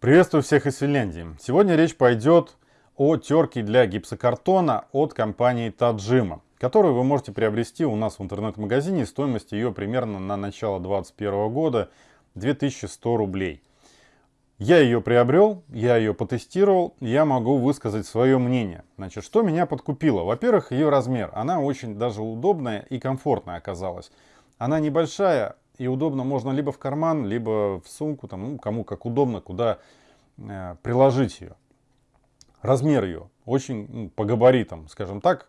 Приветствую всех из Финляндии. Сегодня речь пойдет о терке для гипсокартона от компании Tajima, которую вы можете приобрести у нас в интернет-магазине. Стоимость ее примерно на начало 2021 года 2100 рублей. Я ее приобрел, я ее потестировал, я могу высказать свое мнение. Значит, что меня подкупило? Во-первых, ее размер. Она очень даже удобная и комфортная оказалась. Она небольшая, и удобно можно либо в карман, либо в сумку, там, ну, кому как удобно, куда э, приложить ее. Размер ее очень ну, по габаритам, скажем так,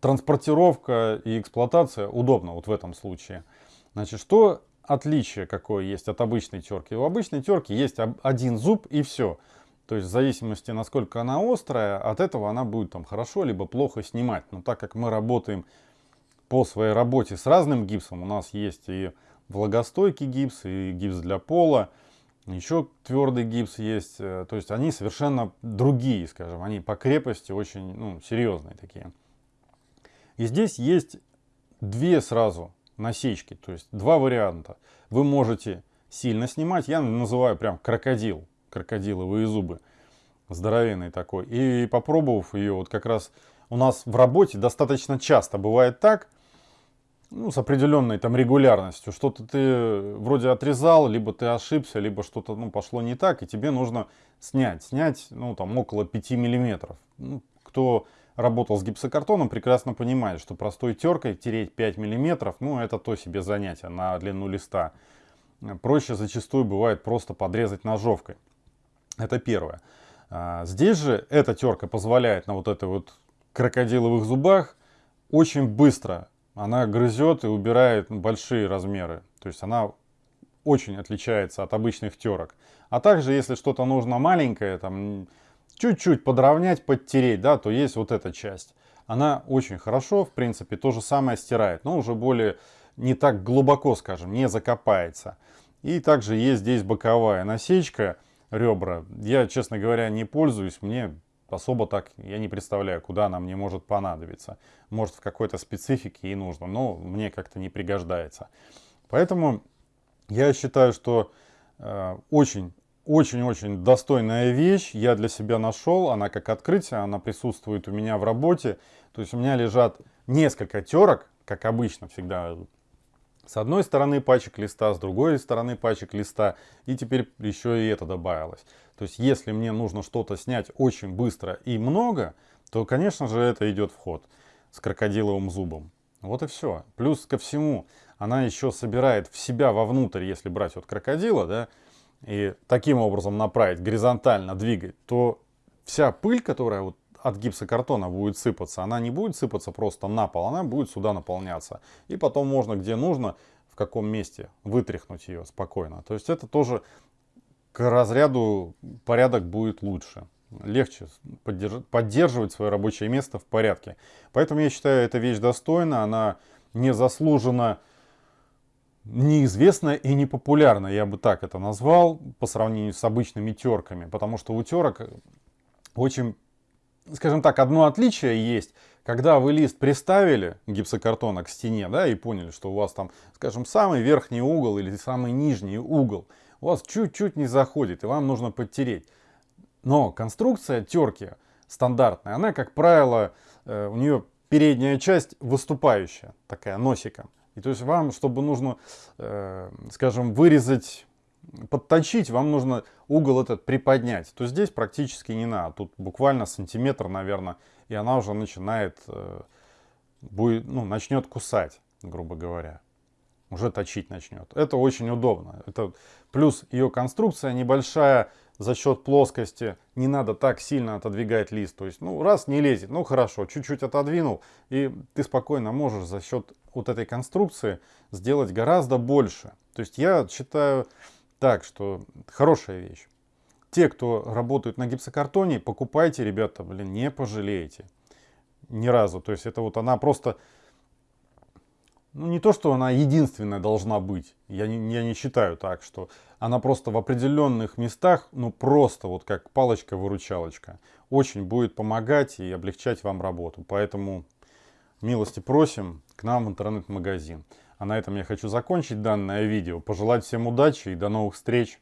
транспортировка и эксплуатация удобно вот в этом случае. Значит, что отличие какое есть от обычной терки? У обычной терки есть один зуб и все. То есть в зависимости, насколько она острая, от этого она будет там хорошо либо плохо снимать. Но так как мы работаем по своей работе с разным гипсом, у нас есть и влагостойкий гипс и гипс для пола. Еще твердый гипс есть. Э, то есть они совершенно другие, скажем. Они по крепости очень ну, серьезные такие. И здесь есть две сразу насечки. То есть два варианта. Вы можете сильно снимать. Я называю прям крокодил. Крокодиловые зубы. Здоровенный такой. И попробовав ее, вот как раз у нас в работе достаточно часто бывает так, ну, с определенной там регулярностью. Что-то ты вроде отрезал, либо ты ошибся, либо что-то ну, пошло не так, и тебе нужно снять. Снять ну, там, около 5 миллиметров. Ну, кто работал с гипсокартоном, прекрасно понимает, что простой теркой тереть 5 миллиметров, ну, это то себе занятие на длину листа. Проще зачастую бывает просто подрезать ножовкой. Это первое. А, здесь же эта терка позволяет на вот этой вот крокодиловых зубах очень быстро она грызет и убирает большие размеры. То есть она очень отличается от обычных терок. А также, если что-то нужно маленькое, там чуть-чуть подровнять, подтереть, да, то есть вот эта часть. Она очень хорошо, в принципе, то же самое стирает, но уже более не так глубоко, скажем, не закопается. И также есть здесь боковая насечка, ребра. Я, честно говоря, не пользуюсь, мне особо так я не представляю, куда она мне может понадобиться. Может в какой-то специфике и нужно, но мне как-то не пригождается. Поэтому я считаю, что э, очень очень-очень достойная вещь. Я для себя нашел. Она как открытие, она присутствует у меня в работе. То есть у меня лежат несколько терок, как обычно всегда с одной стороны пачек листа, с другой стороны пачек листа. И теперь еще и это добавилось. То есть если мне нужно что-то снять очень быстро и много, то, конечно же, это идет в ход с крокодиловым зубом. Вот и все. Плюс ко всему, она еще собирает в себя вовнутрь, если брать вот крокодила, да, и таким образом направить, горизонтально двигать, то вся пыль, которая вот от гипсокартона будет сыпаться, она не будет сыпаться просто на пол, она будет сюда наполняться. И потом можно, где нужно, в каком месте, вытряхнуть ее спокойно. То есть это тоже к разряду порядок будет лучше. Легче поддерживать свое рабочее место в порядке. Поэтому я считаю, эта вещь достойна, она не заслужена неизвестная и непопулярная, я бы так это назвал, по сравнению с обычными терками. Потому что у терок очень скажем так, одно отличие есть, когда вы лист приставили гипсокартона к стене, да, и поняли, что у вас там, скажем, самый верхний угол или самый нижний угол у вас чуть-чуть не заходит, и вам нужно подтереть. Но конструкция терки стандартная, она, как правило, э, у нее передняя часть выступающая, такая носика. И то есть вам, чтобы нужно, э, скажем, вырезать подточить, вам нужно угол этот приподнять. То здесь практически не надо. Тут буквально сантиметр, наверное, и она уже начинает, э, будет, ну, начнет кусать, грубо говоря. Уже точить начнет. Это очень удобно. Это, плюс ее конструкция небольшая, за счет плоскости не надо так сильно отодвигать лист. То есть, ну, раз не лезет, ну хорошо, чуть-чуть отодвинул, и ты спокойно можешь за счет вот этой конструкции сделать гораздо больше. То есть я считаю, так что хорошая вещь. Те, кто работают на гипсокартоне, покупайте, ребята, блин, не пожалеете. Ни разу. То есть это вот она просто... Ну, не то, что она единственная должна быть. Я не, я не считаю так, что она просто в определенных местах, ну, просто вот как палочка-выручалочка, очень будет помогать и облегчать вам работу. Поэтому милости просим к нам в интернет-магазин. А на этом я хочу закончить данное видео. Пожелать всем удачи и до новых встреч.